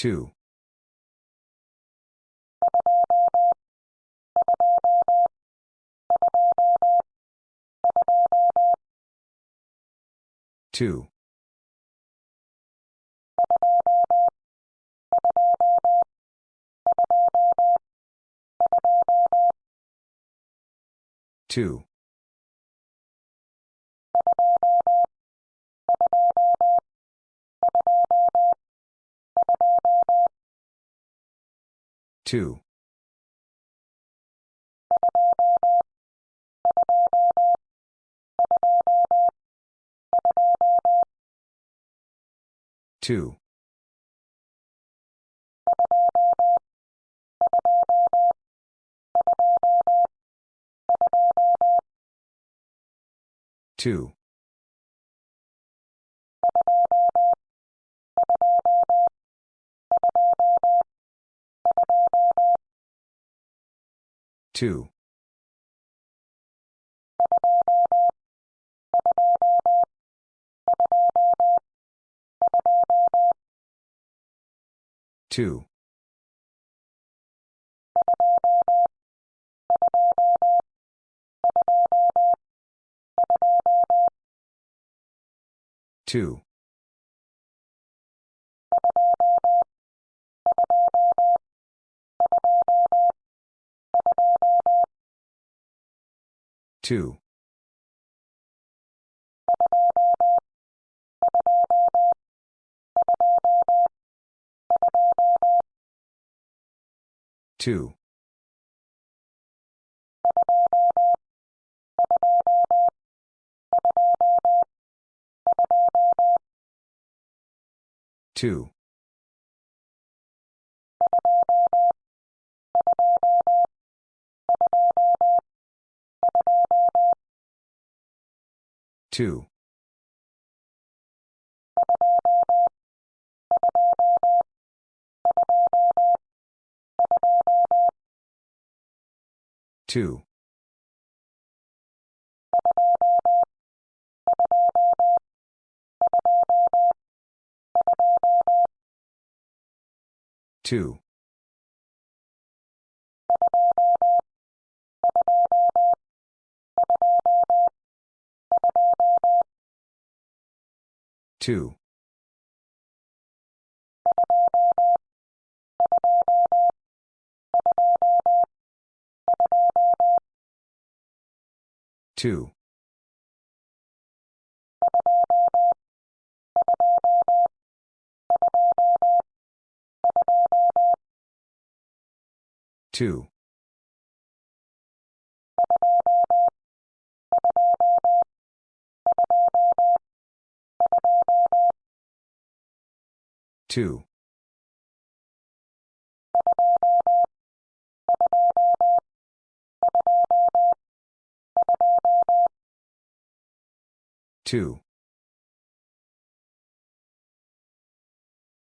2. 2. 2. Two. Two. Two. Two. Two. Two. Two. Two. Two. Two. Two. Two. 2. 2. 2. 2. 2.